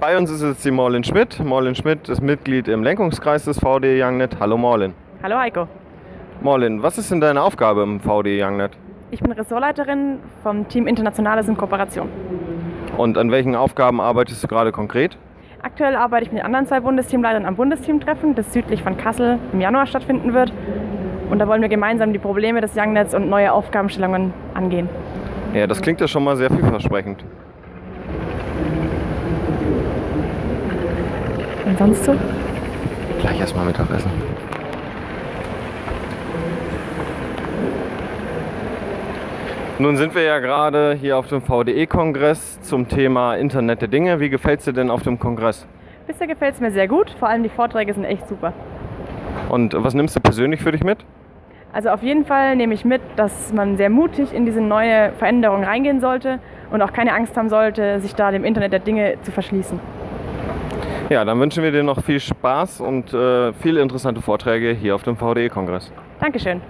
Bei uns ist jetzt die Morlin Schmidt. Morlin Schmidt ist Mitglied im Lenkungskreis des VD Youngnet. Hallo Morlin. Hallo Heiko. Morlin, was ist denn deine Aufgabe im VD Youngnet? Ich bin Ressortleiterin vom Team Internationales in Kooperation. Und an welchen Aufgaben arbeitest du gerade konkret? Aktuell arbeite ich mit den anderen zwei Bundesteamleitern am Bundesteamtreffen, das südlich von Kassel im Januar stattfinden wird. Und da wollen wir gemeinsam die Probleme des Youngnets und neue Aufgabenstellungen angehen. Ja, das klingt ja schon mal sehr vielversprechend. Und sonst so? Gleich erstmal Mittagessen. Nun sind wir ja gerade hier auf dem VDE-Kongress zum Thema Internet der Dinge. Wie gefällt es dir denn auf dem Kongress? Bisher gefällt es mir sehr gut, vor allem die Vorträge sind echt super. Und was nimmst du persönlich für dich mit? Also auf jeden Fall nehme ich mit, dass man sehr mutig in diese neue Veränderung reingehen sollte und auch keine Angst haben sollte, sich da dem Internet der Dinge zu verschließen. Ja, dann wünschen wir dir noch viel Spaß und äh, viele interessante Vorträge hier auf dem VDE-Kongress. Dankeschön.